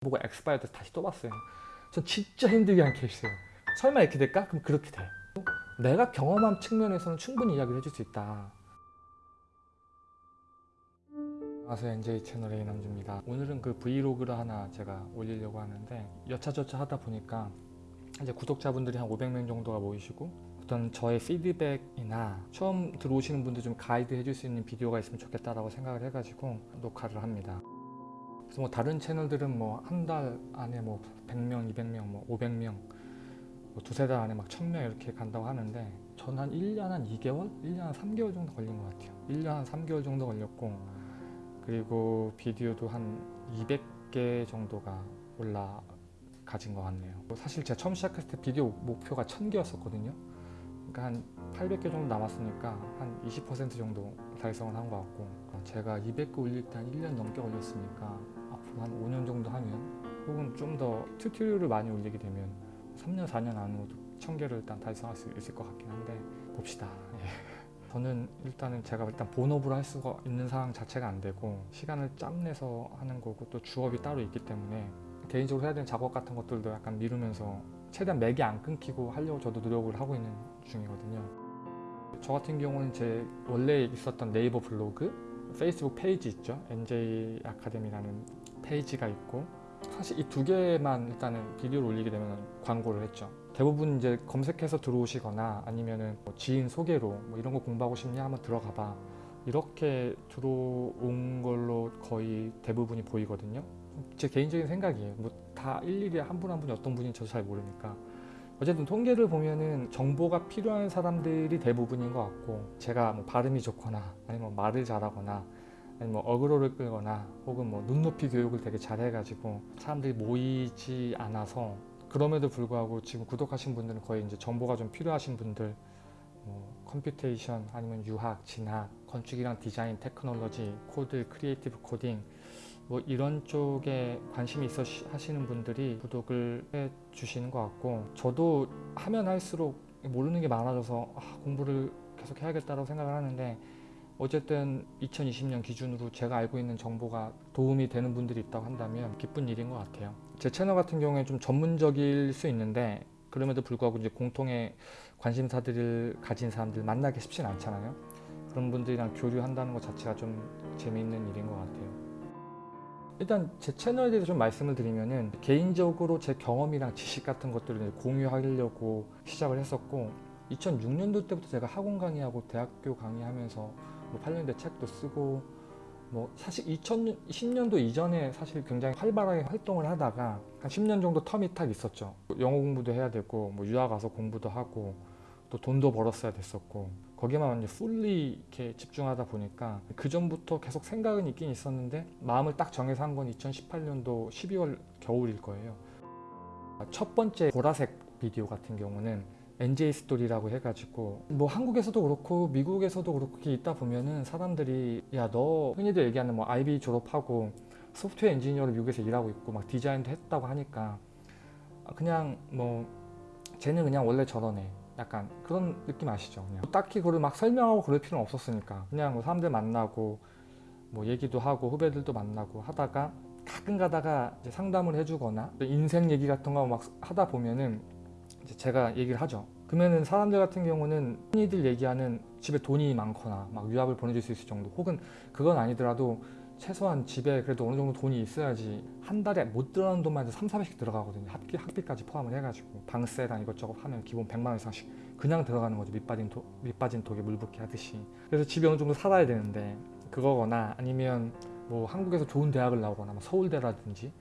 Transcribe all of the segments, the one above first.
보고 엑스파이어 때 다시 또 봤어요. 전 진짜 힘들게 한 케이스예요. 설마 이렇게 될까? 그럼 그렇게 돼. 내가 경험한 측면에서는 충분히 이야기를 해줄 수 있다. 안녕하세요 NJ 채널의 이남주입니다. 오늘은 그 브이로그를 하나 제가 올리려고 하는데 여차저차 하다 보니까 이제 구독자분들이 한 500명 정도가 모이시고 어떤 저의 피드백이나 처음 들어오시는 분들 좀 가이드 해줄 수 있는 비디오가 있으면 좋겠다라고 생각을 해가지고 녹화를 합니다. 그래서 뭐 다른 채널들은 뭐 한 달 안에 뭐 100명, 200명, 뭐 500명, 뭐 두세 달 안에 막 1000명 이렇게 간다고 하는데 전 한 1년 한 2개월? 1년 한 3개월 정도 걸린 것 같아요. 1년 한 3개월 정도 걸렸고 그리고 비디오도 한 200개 정도가 올라가진 것 같네요. 뭐 사실 제가 처음 시작했을 때 비디오 목표가 1000개였었거든요. 그러니까 한 800개 정도 남았으니까 한 20% 정도 달성을 한 것 같고 제가 200개 올릴 때 한 1년 넘게 걸렸으니까 한 5년 정도 하면 혹은 좀 더 튜토리얼을 많이 올리게 되면 3년 4년 안으로도 1000개를 일단 달성할 수 있을 것 같긴 한데 봅시다. 예. 저는 일단은 제가 일단 본업으로 할 수가 있는 상황 자체가 안 되고 시간을 짬내서 하는 거고 또 주업이 따로 있기 때문에 개인적으로 해야 되는 작업 같은 것들도 약간 미루면서 최대한 맥이 안 끊기고 하려고 저도 노력을 하고 있는 중이거든요 저 같은 경우는 제 원래 있었던 네이버 블로그 페이스북 페이지 있죠 NJ 아카데미라는 페이지가 있고 사실 이 두 개만 일단은 비디오를 올리게 되면 광고를 했죠. 대부분 이제 검색해서 들어오시거나 아니면은 뭐 지인 소개로 뭐 이런 거 공부하고 싶냐 한번 들어가 봐. 이렇게 들어온 걸로 거의 대부분이 보이거든요. 제 개인적인 생각이에요. 뭐 다 일일이 한 분 한 분이 어떤 분인지 저도 잘 모르니까. 어쨌든 통계를 보면은 정보가 필요한 사람들이 대부분인 것 같고 제가 뭐 발음이 좋거나 아니면 뭐 말을 잘하거나 뭐 어그로를 끌거나 혹은 뭐 눈높이 교육을 되게 잘해가지고 사람들이 모이지 않아서 그럼에도 불구하고 지금 구독하신 분들은 거의 이제 정보가 좀 필요하신 분들 뭐 computation 아니면 유학, 진학, 건축이랑 디자인, 테크놀로지, 코드, creative coding 뭐 이런 쪽에 관심이 있어 하시는 분들이 구독을 해 주시는 것 같고 저도 하면 할수록 모르는 게 많아져서 아, 공부를 계속 해야겠다고 생각을 하는데 어쨌든 2020년 기준으로 제가 알고 있는 정보가 도움이 되는 분들이 있다고 한다면 기쁜 일인 것 같아요. 제 채널 같은 경우에 좀 전문적일 수 있는데 그럼에도 불구하고 이제 공통의 관심사들을 가진 사람들 만나기 쉽진 않잖아요. 그런 분들이랑 교류한다는 것 자체가 좀 재미있는 일인 것 같아요. 일단 제 채널에 대해서 좀 말씀을 드리면은 개인적으로 제 경험이랑 지식 같은 것들을 공유하려고 시작을 했었고 2006년도 때부터 제가 학원 강의하고 대학교 강의하면서 뭐 8년대 책도 쓰고 뭐 사실 2010년도 이전에 사실 굉장히 활발하게 활동을 하다가 한 10년 정도 텀이 딱 있었죠. 영어 공부도 해야 되고 뭐 유학 가서 공부도 하고 또 돈도 벌었어야 됐었고 거기만 완전 풀리 이렇게 집중하다 보니까 그 전부터 계속 생각은 있긴 있었는데 마음을 딱 정해서 한 건 2018년도 12월 겨울일 거예요. 첫 번째 보라색 비디오 같은 경우는 NJ 스토리라고 해가지고 뭐 한국에서도 그렇고 미국에서도 그렇게 있다 보면은 사람들이 야 너 흔히들 얘기하는 뭐 IB 졸업하고 소프트웨어 엔지니어로 미국에서 일하고 있고 막 디자인도 했다고 하니까 그냥 뭐 쟤는 그냥 원래 저러네. 약간 그런 느낌 아시죠? 그냥 딱히 그걸 막 설명하고 그럴 필요는 없었으니까 그냥 뭐 사람들 만나고 뭐 얘기도 하고 후배들도 만나고 하다가 가끔 가다가 상담을 해주거나 인생 얘기 같은 거 막 하다 보면은 제가 얘기를 하죠. 그러면은 사람들 같은 경우는 흔히들 얘기하는 집에 돈이 많거나 막 유학을 보내줄 수 있을 정도 혹은 그건 아니더라도 최소한 집에 그래도 어느 정도 돈이 있어야지 한 달에 못 들어가는 돈만 해도 3, 400씩 들어가거든요. 학비, 학비까지 포함을 해가지고. 방세랑 이것저것 하면 기본 100만 원 이상씩 그냥 들어가는 거죠. 밑빠진, 도, 밑빠진 독에 물 붓기 하듯이. 그래서 집에 어느 정도 살아야 되는데 그거거나 아니면 뭐 한국에서 좋은 대학을 나오거나 뭐 서울대라든지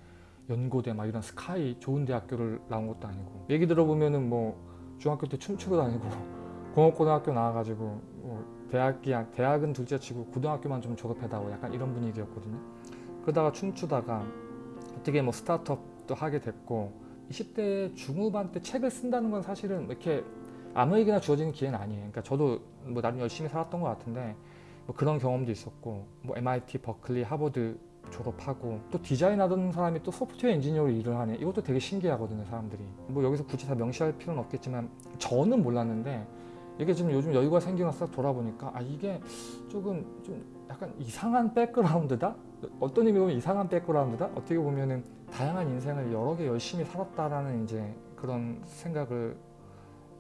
연고대 막 이런 스카이 좋은 대학교를 나온 것도 아니고. 얘기 들어보면은 뭐 중학교 때 춤추러 다니고 공업고등학교 나와가지고 뭐 대학이 대학은 둘째치고 고등학교만 좀 졸업해다오 약간 이런 분위기였거든요. 그러다가 춤추다가 어떻게 뭐 스타트업도 하게 됐고 20대 중후반 때 책을 쓴다는 건 사실은 이렇게 아무에게나 주어지는 기회는 아니에요. 그러니까 저도 뭐 나름 열심히 살았던 것 같은데 뭐 그런 경험도 있었고 뭐 MIT, 버클리, 하버드 졸업하고 또 디자인하던 사람이 또 소프트웨어 엔지니어로 일을 하네. 이것도 되게 신기하거든요 사람들이. 뭐 여기서 굳이 다 명시할 필요는 없겠지만 저는 몰랐는데 이게 지금 요즘 여유가 생기면서 돌아보니까 아 이게 조금 좀 약간 이상한 백그라운드다? 어떤 의미로 보면 이상한 백그라운드다? 어떻게 보면은 다양한 인생을 여러 개 열심히 살았다라는 이제 그런 생각을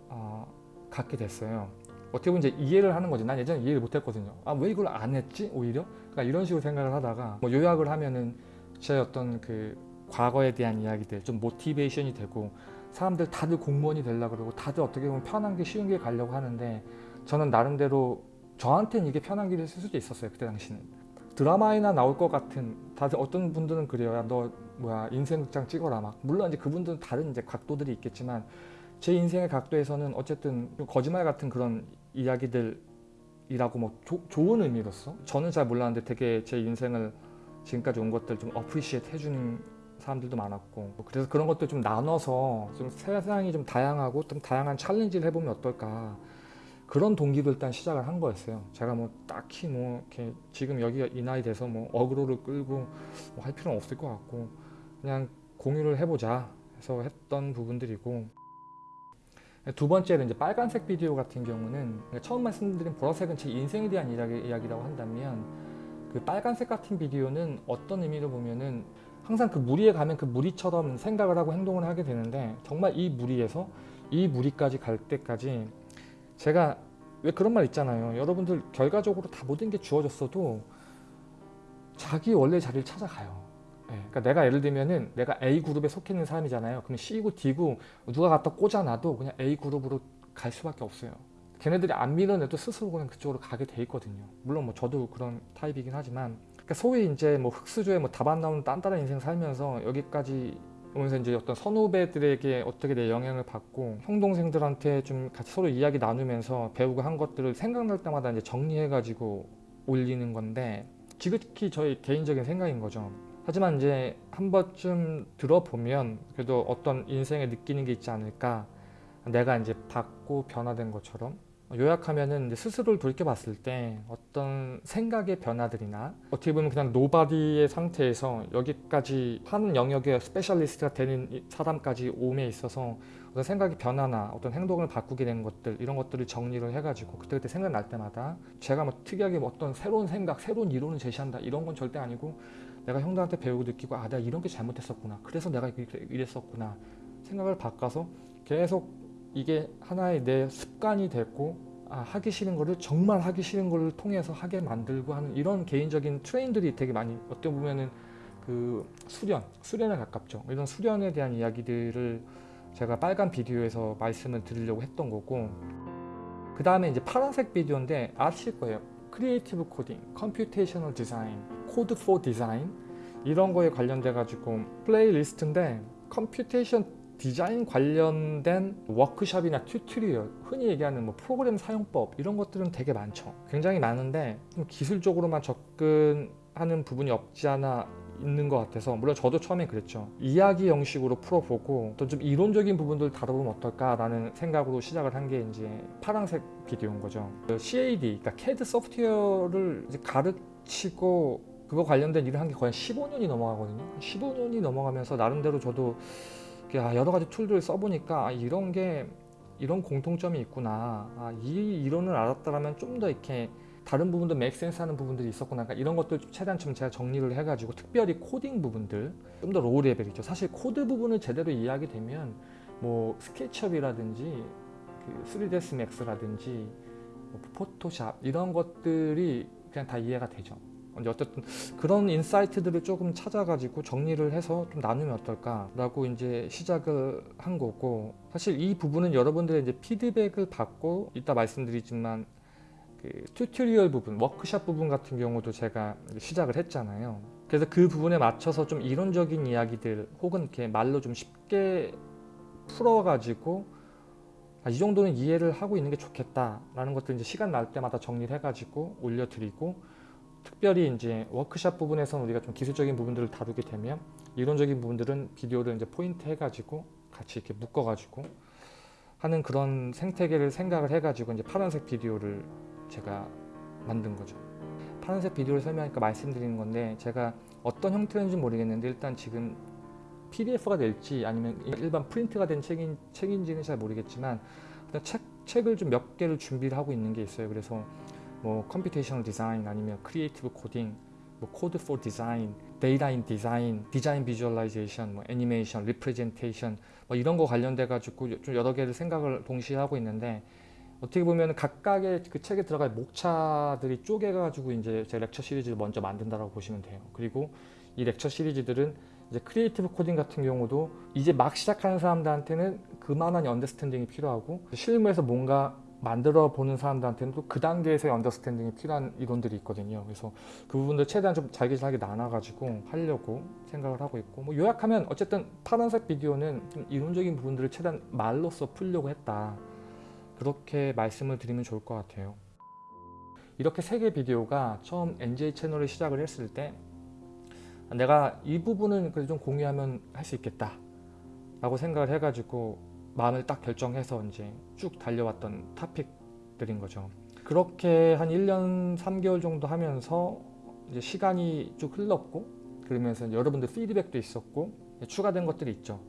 어, 갖게 됐어요. 어떻게 보면 이제 이해를 하는 거지. 난 예전에 이해를 못했거든요. 아 왜 이걸 안 했지? 오히려 그러니까 이런 식으로 생각을 하다가 뭐 요약을 하면은 제 어떤 그 과거에 대한 이야기들 좀 모티베이션이 되고 사람들 다들 공무원이 되려고 그러고 다들 어떻게 보면 편한 게 쉬운 길 가려고 하는데 저는 나름대로 저한테는 이게 편한 길일 수도 있었어요 그때 당시는 드라마에나 나올 것 같은 다들 어떤 분들은 그래요 야, 너 뭐야 인생 극장 찍어라 막 물론 이제 그분들은 다른 이제 각도들이 있겠지만 제 인생의 각도에서는 어쨌든 좀 거짓말 같은 그런 이야기들이라고 뭐 조- 좋은 의미로서 저는 잘 몰랐는데 되게 제 인생을 지금까지 온 것들 좀 appreciate 해주는 사람들도 많았고 그래서 그런 것들 좀 나눠서 좀 세상이 좀 다양하고 좀 다양한 챌린지를 해보면 어떨까 그런 동기로 일단 시작을 한 거였어요. 제가 뭐 딱히 뭐 이렇게 지금 여기가 이 나이 돼서 뭐 어그로를 끌고 뭐 할 필요는 없을 것 같고 그냥 공유를 해보자 해서 했던 부분들이고 두 번째는 이제 빨간색 비디오 같은 경우는 처음 말씀드린 보라색은 제 인생에 대한 이야기, 이야기 라고 한다면 그 빨간색 같은 비디오는 어떤 의미로 보면은 항상 그 무리에 가면 그 무리처럼 생각을 하고 행동을 하게 되는데 정말 이 무리에서 이 무리까지 갈 때까지 제가 왜 그런 말 있잖아요. 여러분들 결과적으로 다 모든 게 주어졌어도 자기 원래 자리를 찾아가요. 예, 그러니까 내가 예를 들면은 내가 A 그룹에 속해 있는 사람이잖아요. 그럼 C고 D고 누가 갖다 꽂아놔도 그냥 A 그룹으로 갈 수밖에 없어요. 걔네들이 안 밀어내도 스스로 그냥 그쪽으로 가게 돼 있거든요. 물론 뭐 저도 그런 타입이긴 하지만 그러니까 소위 이제 뭐 흑수저에 뭐 답 안 나오는 딴딴한 인생 살면서 여기까지 오면서 이제 어떤 선후배들에게 어떻게 내 영향을 받고 형 동생들한테 좀 같이 서로 이야기 나누면서 배우고 한 것들을 생각날 때마다 이제 정리해가지고 올리는 건데 지극히 저의 개인적인 생각인 거죠. 하지만 이제 한 번쯤 들어보면 그래도 어떤 인생에 느끼는 게 있지 않을까. 내가 이제 받고 변화된 것처럼 요약하면은 스스로를 돌이켜봤을 때 어떤 생각의 변화들이나 어떻게 보면 그냥 nobody의 상태에서 여기까지 하는 영역의 specialist가 되는 이 사람까지 오는 데 있어서 어떤 생각의 변화나 어떤 행동을 바꾸게 된 것들 이런 것들을 정리를 해가지고 그때그때 생각날 때마다 제가 뭐 특이하게 뭐 어떤 새로운 생각, 새로운 이론을 제시한다 이런 건 절대 아니고 내가 형들한테 배우고 느끼고 아 내가 이런 게 잘못했었구나 그래서 내가 이랬었구나 생각을 바꿔서 계속 이게 하나의 내 습관이 됐고 아, 하기 싫은 거를 정말 하기 싫은 거를 통해서 하게 만들고 하는 이런 개인적인 트레인들이 되게 많이 어떻게 보면은 그 수련, 수련에 가깝죠. 이런 수련에 대한 이야기들을 제가 빨간 비디오에서 말씀을 드리려고 했던 거고 그 다음에 이제 파란색 비디오인데 아실 거예요. creative coding, computational design, code for design? 이런 거에 관련돼 가지고 playlist인데 computation design 관련된 워크숍이나 tutorial 흔히 얘기하는 뭐 프로그램 사용법 이런 것들은 되게 많죠. 굉장히 많은데 좀 기술적으로만 접근하는 부분이 없지 않아 있는 것 같아서 물론 저도 처음에 그랬죠. 이야기 형식으로 풀어보고 또 좀 이론적인 부분들 다뤄보면 어떨까 라는 생각으로 시작을 한 게 이제 파란색 비디오인 거죠. 그 CAD 그러니까 CAD 소프트웨어를 가르치고 그거 관련된 일을 한 게 거의 15년이 넘어가거든요. 15년이 넘어가면서 나름대로 저도 야, 여러 가지 tool들을 써보니까 아, 이런 게 이런 공통점이 있구나. 아, 이 이론을 알았다면 좀 더 이렇게 다른 부분도 make sense 하는 부분들이 있었구나. 그러니까 이런 것들 좀 최대한 좀 제가 정리를 해가지고 특별히 코딩 부분들 좀 더 low level이죠. 사실 코드 부분을 제대로 이해하게 되면 뭐 SketchUp이라든지 그 3ds max라든지 뭐 Photoshop 이런 것들이 그냥 다 이해가 되죠 이제 어쨌든 그런 insight들을 조금 찾아가지고 정리를 해서 좀 나누면 어떨까라고 이제 시작을 한 거고 사실 이 부분은 여러분들의 이제 피드백을 받고 이따 말씀드리지만 그 tutorial 부분, 워크샵 부분 같은 경우도 제가 시작을 했잖아요. 그래서 그 부분에 맞춰서 좀 이론적인 이야기들 혹은 이렇게 말로 좀 쉽게 풀어가지고 아, 이 정도는 이해를 하고 있는 게 좋겠다라는 것들 이제 시간 날 때마다 정리를 해가지고 올려드리고 특별히 이제 워크샵 부분에서는 우리가 좀 기술적인 부분들을 다루게 되면 이론적인 부분들은 비디오를 이제 포인트 해가지고 같이 이렇게 묶어가지고 하는 그런 생태계를 생각을 해가지고 이제 파란색 비디오를 제가 만든 거죠. 파란색 비디오를 설명하니까 말씀드리는 건데 제가 어떤 형태인지 모르겠는데 일단 지금 PDF가 될지 아니면 일반 프린트가 된 책인, 책인지는 잘 모르겠지만 책, 책을 좀 몇 개를 준비를 하고 있는 게 있어요. 그래서 뭐 computational design 아니면 creative coding 뭐 code design, data in design, design visualization, 뭐 애니메이션, representation 뭐 이런 거 관련돼 가지고 좀 여러 개를 생각을 동시에 하고 있는데 어떻게 보면 각각의 그 책에 들어갈 목차들이 쪼개 가지고 이제 제 lecture series를 먼저 만든다라고 보시면 돼요. 그리고 이 lecture series들은 이제 creative coding 같은 경우도 이제 막 시작하는 사람들한테는 그만한 understanding이 필요하고 실무에서 뭔가 만들어 보는 사람들한테는 또 그 단계에서의 understanding이 필요한 이론들이 있거든요. 그래서 그 부분들 최대한 좀 잘게잘게 나눠가지고 하려고 생각을 하고 있고 뭐 요약하면 어쨌든 파란색 비디오는 좀 이론적인 부분들을 최대한 말로써 풀려고 했다. 그렇게 말씀을 드리면 좋을 것 같아요. 이렇게 세 개 비디오가 처음 NJ 채널을 시작을 했을 때 내가 이 부분은 그래도 좀 공유하면 할 수 있겠다 라고 생각을 해가지고 마음을 딱 결정해서 이제 쭉 달려왔던 토픽들인 거죠. 그렇게 한 1년 3개월 정도 하면서 이제 시간이 쭉 흘렀고 그러면서 여러분들 피드백도 있었고 추가된 것들이 있죠.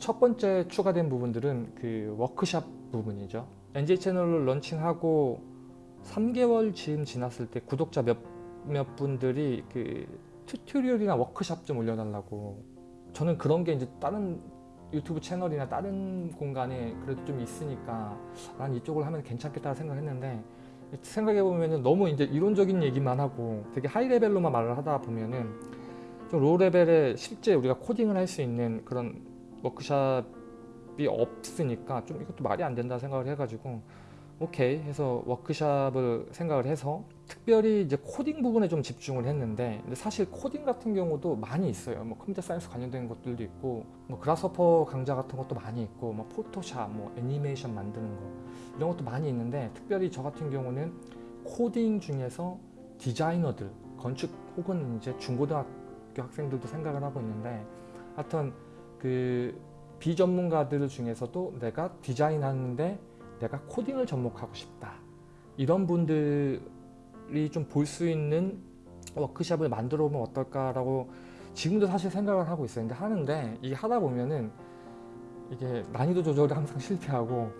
첫 번째 추가된 부분들은 그 워크샵 부분이죠. NJ 채널을 런칭하고 3개월 쯤 지났을 때 구독자 몇, 몇 분들이 그 tutorial이나 워크샵 좀 올려달라고 저는 그런 게 이제 다른 유튜브 채널이나 다른 공간에 그래도 좀 있으니까 난 이쪽을 하면 괜찮겠다 생각했는데 생각해보면 너무 이제 이론적인 얘기만 하고 되게 high level로만 말을 하다 보면은 좀 low level에 실제 우리가 코딩을 할 수 있는 그런 워크샵이 없으니까 좀 이것도 말이 안 된다 생각을 해가지고 오케이 해서 워크샵을 생각을 해서 특별히 이제 코딩 부분에 좀 집중을 했는데 사실 코딩 같은 경우도 많이 있어요. 뭐 computer science 관련된 것들도 있고 뭐 Grasshopper 강좌 같은 것도 많이 있고 뭐 Photoshop 뭐 애니메이션 만드는 거 이런 것도 많이 있는데 특별히 저 같은 경우는 코딩 중에서 디자이너들 건축 혹은 이제 중고등학교 학생들도 생각을 하고 있는데 하여튼 그 비전문가들 중에서도 내가 디자인하는데 내가 코딩을 접목하고 싶다. 이런 분들 이 좀 볼 수 있는 워크샵을 만들어 보면 어떨까라고 지금도 사실 생각을 하고 있어요. 근데 하는데 이게 하다 보면은 이게 난이도 조절을 항상 실패하고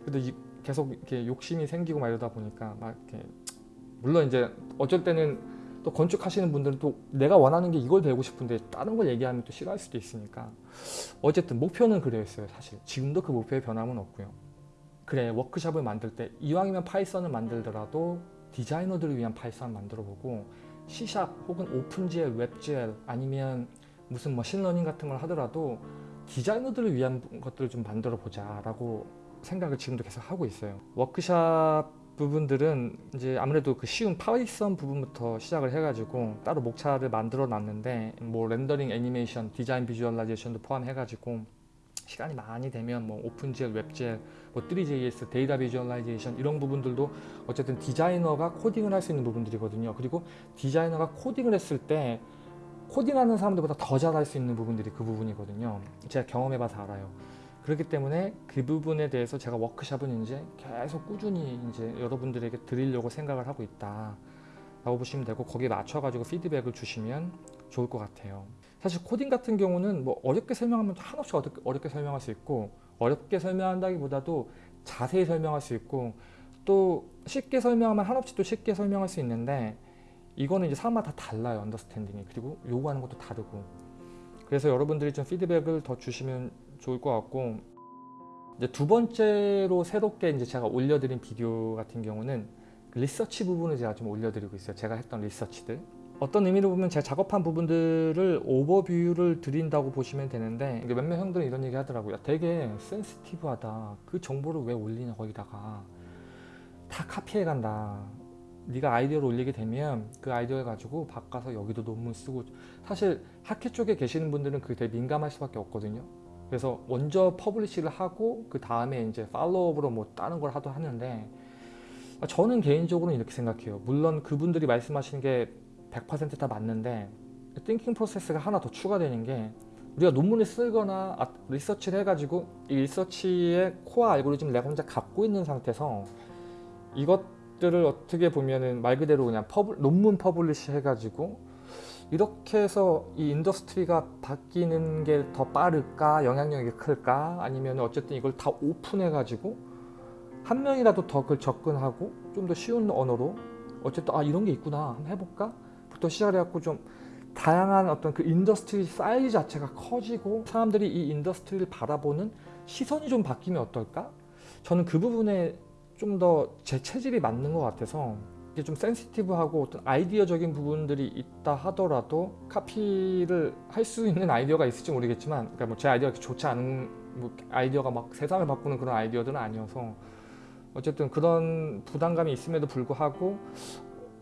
그래도 이 계속 이렇게 욕심이 생기고 막 이러다 보니까 막 이렇게 물론 이제 어쩔 때는 또 건축하시는 분들은 또 내가 원하는 게 이걸 배우고 싶은데 다른 걸 얘기하면 또 싫어할 수도 있으니까. 어쨌든 목표는 그거였어요 사실. 지금도 그 목표에 변함은 없고요. 그래서 워크샵을 만들 때 이왕이면 Python을 만들더라도 디자이너들을 위한 Python을 만들어 보고 C샵 혹은 OpenGL, WebGL 아니면 무슨 machine learning 같은 걸 하더라도 디자이너들을 위한 것들을 좀 만들어 보자 라고 생각을 지금도 계속 하고 있어요. 워크샵 부분들은 이제 아무래도 그 쉬운 Python 부분부터 시작을 해가지고 따로 목차를 만들어 놨는데 뭐 rendering 애니메이션 design visualization도 포함해 가지고 시간이 많이 되면 뭐 OpenGL, WebGL, 뭐 3JS, data visualization 이런 부분들도 어쨌든 디자이너가 코딩을 할 수 있는 부분들이거든요. 그리고 디자이너가 코딩을 했을 때 코딩하는 사람들보다 더 잘할 수 있는 부분들이 그 부분이거든요. 제가 경험해봐서 알아요. 그렇기 때문에 그 부분에 대해서 제가 워크샵은 이제 계속 꾸준히 이제 여러분들에게 드리려고 생각을 하고 있다. 라고 보시면 되고 거기에 맞춰가지고 피드백을 주시면 좋을 것 같아요. 사실 코딩 같은 경우는 뭐 어렵게 설명하면 한없이 어렵게, 어렵게 설명할 수 있고 어렵게 설명한다기보다도 자세히 설명할 수 있고 또 쉽게 설명하면 한없이 또 쉽게 설명할 수 있는데 이거는 이제 사람마다 다 달라요 understanding이. 그리고 요구하는 것도 다르고. 그래서 여러분들이 좀 피드백을 더 주시면 좋을 것 같고 이제 두 번째로 새롭게 이제 제가 올려드린 비디오 같은 경우는 그 리서치 부분을 제가 좀 올려드리고 있어요. 제가 했던 리서치들 어떤 의미로 보면 제가 작업한 부분들을 오버뷰를 드린다고 보시면 되는데 몇몇 형들은 이런 얘기 하더라고요. 되게 센시티브하다. 그 정보를 왜 올리냐 거기다가. 다 카피해 간다. 네가 아이디어를 올리게 되면 그 아이디어 가지고 바꿔서 여기도 논문 쓰고. 사실 학회 쪽에 계시는 분들은 그게 되게 민감할 수밖에 없거든요. 그래서 먼저 publish를 하고 그 다음에 이제 follow-up으로 뭐 다른 걸 하도 하는데 저는 개인적으로는 이렇게 생각해요. 물론 그분들이 말씀하시는 게 100%다 맞는데 thinking process가 하나 더 추가되는 게 우리가 논문을 쓰거나 아, 리서치를 해가지고 이 리서치의 core 알고리즘 내가 혼자 갖고 있는 상태에서 이것들을 어떻게 보면은 말 그대로 그냥 publ, 논문 publish 해가지고 이렇게 해서 이 industry가 바뀌는 게 더 빠를까 영향력이 클까? 아니면 어쨌든 이걸 다 오픈해 가지고 한 명이라도 더 그걸 접근하고 좀 더 쉬운 언어로 어쨌든 아 이런 게 있구나. 한번 해볼까 부터 시작해갖고 좀 다양한 어떤 그 industry 사이즈 자체가 커지고 사람들이 이 industry를 바라보는 시선이 좀 바뀌면 어떨까? 저는 그 부분에 좀 더 제 체질이 맞는 것 같아서 이게 좀 센시티브하고 어떤 아이디어적인 부분들이 있다 하더라도 카피를 할 수 있는 아이디어가 있을지 모르겠지만 그러니까 뭐 제 아이디어가 좋지 않은 뭐 아이디어가 막 세상을 바꾸는 그런 아이디어들은 아니어서 어쨌든 그런 부담감이 있음에도 불구하고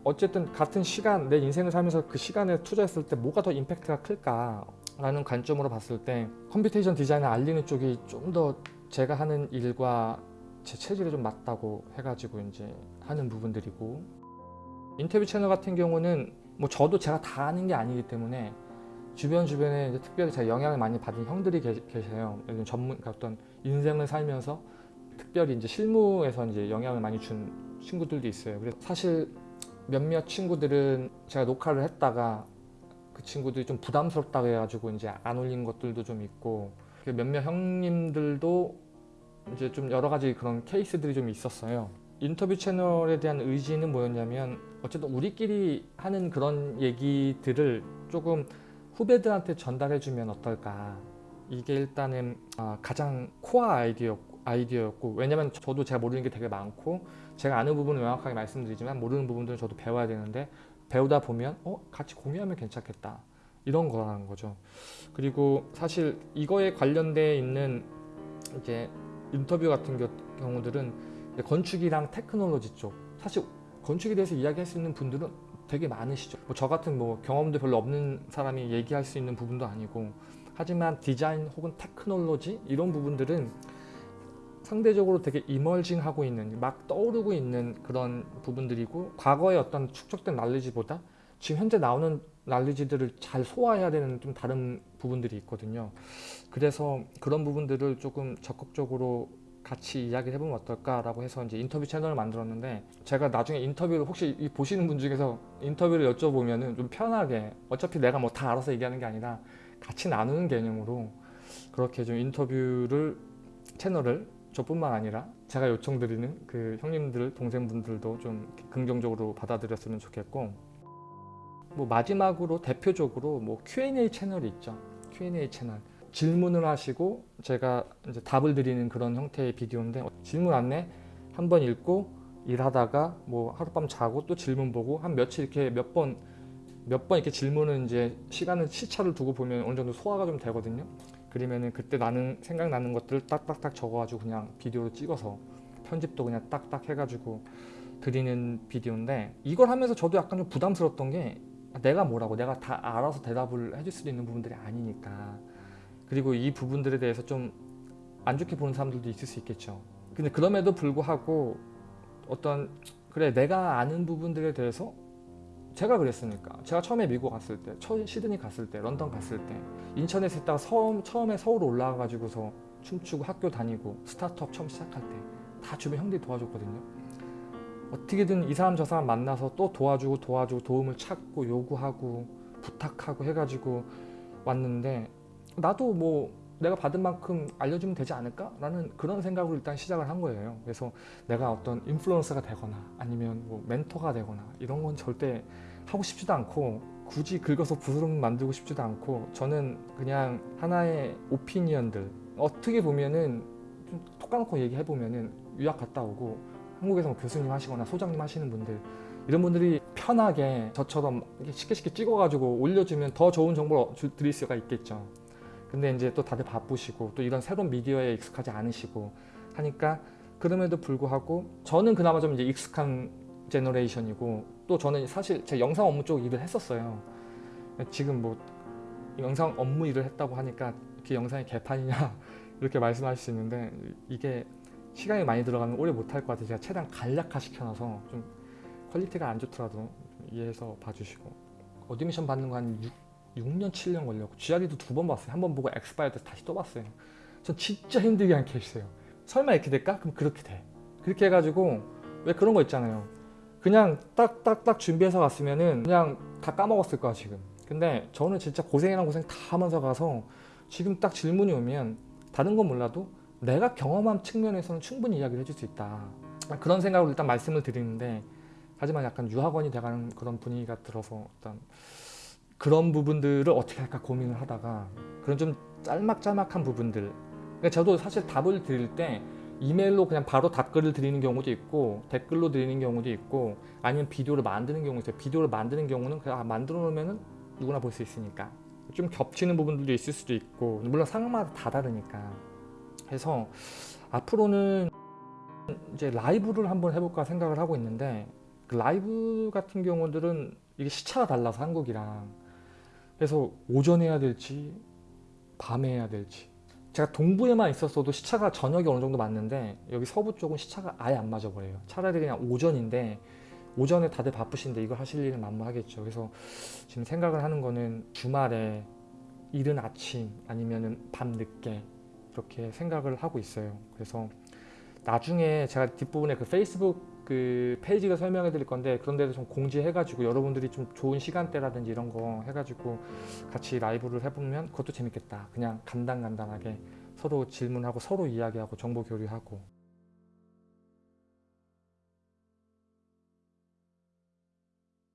어쨌든 같은 시간 내 인생을 살면서 그 시간에 투자했을 때 뭐가 더 임팩트가 클까 라는 관점으로 봤을 때 computation design을 알리는 쪽이 좀 더 제가 하는 일과 제 체질에 좀 맞다고 해가지고 이제 하는 부분들이고 인터뷰 채널 같은 경우는 뭐 저도 제가 다 아는 게 아니기 때문에 주변 주변에 이제 특별히 제가 영향을 많이 받은 형들이 계, 계세요. 예를 전문 그러니까 어떤 인생을 살면서 특별히 이제 실무에서 이제 영향을 많이 준 친구들도 있어요. 그래서 사실 몇몇 친구들은 제가 녹화를 했다가 그 친구들이 좀 부담스럽다고 해가지고 이제 안 올린 것들도 좀 있고 그 몇몇 형님들도 이제 좀 여러 가지 그런 케이스들이 좀 있었어요. 인터뷰 채널에 대한 의지는 뭐였냐면 어쨌든 우리끼리 하는 그런 얘기들을 조금 후배들한테 전달해주면 어떨까 이게 일단은 아, 가장 코어 아이디어였고, 아이디어였고 왜냐면 저도 제가 모르는 게 되게 많고 제가 아는 부분은 명확하게 말씀드리지만 모르는 부분들은 저도 배워야 되는데 배우다 보면 어 같이 공유하면 괜찮겠다. 이런 거라는 거죠. 그리고 사실 이거에 관련돼 있는 이제 인터뷰 같은 겨- 경우들은 건축이랑 테크놀로지 쪽. 사실 건축에 대해서 이야기할 수 있는 분들은 되게 많으시죠. 뭐 저 같은 뭐 경험도 별로 없는 사람이 얘기할 수 있는 부분도 아니고 하지만 디자인 혹은 테크놀로지 이런 부분들은 상대적으로 되게 이멀징하고 있는 막 떠오르고 있는 그런 부분들이고 과거의 어떤 축적된 날리지보다 지금 현재 나오는 날리지들을 잘 소화해야 되는 좀 다른 부분들이 있거든요. 그래서 그런 부분들을 조금 적극적으로 같이 이야기를 해보면 어떨까라고 해서 이제 인터뷰 채널을 만들었는데 제가 나중에 인터뷰를 혹시 이 보시는 분 중에서 인터뷰를 여쭤보면은 좀 편하게 어차피 내가 뭐 다 알아서 얘기하는 게 아니라 같이 나누는 개념으로 그렇게 좀 인터뷰를 채널을 저뿐만 아니라 제가 요청드리는 그 형님들 동생분들도 좀 긍정적으로 받아들였으면 좋겠고 뭐 마지막으로 대표적으로 뭐 Q&A 채널이 있죠 Q&A 채널 질문을 하시고 제가 이제 답을 드리는 그런 형태의 비디오인데 어, 질문 안내 한 번 읽고 일하다가 뭐 하룻밤 자고 또 질문 보고 한 며칠 이렇게 몇번 몇 번 이렇게 질문을 이제 시간을 시차를 두고 보면 어느 정도 소화가 좀 되거든요. 그러면은 그때 나는 생각나는 것들을 딱딱딱 적어가지고 그냥 비디오로 찍어서 편집도 그냥 딱딱 해가지고 드리는 비디오인데 이걸 하면서 저도 약간 좀 부담스러웠던 게 내가 뭐라고 내가 다 알아서 대답을 해줄 수도 있는 부분들이 아니니까 그리고 이 부분들에 대해서 좀 안 좋게 보는 사람들도 있을 수 있겠죠. 근데 그럼에도 불구하고 어떤 그래 내가 아는 부분들에 대해서 제가 그랬으니까. 제가 처음에 미국 갔을 때 시드니 갔을 때 런던 갔을 때 인천에서 있다가 처음, 처음에 서울 올라가 가지고서 춤추고 학교 다니고 스타트업 처음 시작할 때 다 주변 형들이 도와줬거든요. 어떻게든 이 사람 저 사람 만나서 또 도와주고 도와주고 도움을 찾고 요구하고 부탁하고 해가지고 왔는데 나도 뭐 내가 받은 만큼 알려주면 되지 않을까? 라는 그런 생각으로 일단 시작을 한 거예요. 그래서 내가 어떤 인플루언서가 되거나 아니면 뭐 멘토가 되거나 이런 건 절대 하고 싶지도 않고 굳이 긁어서 부스럼 만들고 싶지도 않고 저는 그냥 하나의 오피니언들 어떻게 보면은 좀톡 까놓고 얘기해 보면은 유학 갔다 오고 한국에서 뭐 교수님 하시거나 소장님 하시는 분들 이런 분들이 편하게 저처럼 이렇게 쉽게 쉽게 찍어가지고 올려주면 더 좋은 정보를 주- 드릴 수가 있겠죠. 근데 이제 또 다들 바쁘시고 또 이런 새로운 미디어에 익숙하지 않으시고 하니까 그럼에도 불구하고 저는 그나마 좀 이제 익숙한 제너레이션이고 또 저는 사실 제 영상 업무 쪽 일을 했었어요. 지금 뭐 영상 업무 일을 했다고 하니까 그 영상이 개판이냐 이렇게 말씀하실 수 있는데 이게 시간이 많이 들어가면 오래 못할 것 같아서 제가 최대한 간략화 시켜놔서 좀 퀄리티가 안 좋더라도 좀 이해해서 봐주시고 admission 받는 거 한 6년 7년 걸렸고 GRE도 두 번 봤어요. 한 번 보고 엑스파이어 때 다시 또 봤어요. 전 진짜 힘들게 한 케이스예요. 설마 이렇게 될까? 그럼 그렇게 돼. 그렇게 해가지고 왜 그런 거 있잖아요. 그냥 딱딱딱 준비해서 갔으면은 그냥 다 까먹었을 거야 지금. 근데 저는 진짜 고생이란 고생 다 하면서 가서 지금 딱 질문이 오면 다른 건 몰라도 내가 경험한 측면에서는 충분히 이야기를 해줄 수 있다. 그런 생각으로 일단 말씀을 드리는데 하지만 약간 유학원이 돼가는 그런 분위기가 들어서 어떤 그런 부분들을 어떻게 할까 고민을 하다가 그런 좀 짤막짤막한 부분들. 그러니까 저도 사실 답을 드릴 때 이메일로 그냥 바로 답글을 드리는 경우도 있고 댓글로 드리는 경우도 있고 아니면 비디오를 만드는 경우 있어요. 비디오를 만드는 경우는 그냥 아, 만들어 놓으면 누구나 볼 수 있으니까. 좀 겹치는 부분들도 있을 수도 있고 물론 상황마다 다 다르니까. 해서 앞으로는 이제 라이브를 한번 해볼까 생각을 하고 있는데 그 라이브 같은 경우들은 이게 시차가 달라서 한국이랑 그래서 오전에 해야 될지 밤에 해야 될지. 제가 동부에만 있었어도 시차가 저녁이 어느 정도 맞는데 여기 서부 쪽은 시차가 아예 안 맞아 버려요. 차라리 그냥 오전인데 오전에 다들 바쁘신데 이걸 하실 일은 만무하겠죠. 그래서 지금 생각을 하는 거는 주말에 이른 아침 아니면은 밤 늦게 이렇게 생각을 하고 있어요. 그래서 나중에 제가 뒷부분에 그 페이스북 그 페이지가 설명해 드릴 건데 그런 데도 좀 공지해 가지고 여러분들이 좀 좋은 시간대라든지 이런 거 해가지고 같이 라이브를 해보면 그것도 재밌겠다. 그냥 간단간단하게 서로 질문하고 서로 이야기하고 정보 교류하고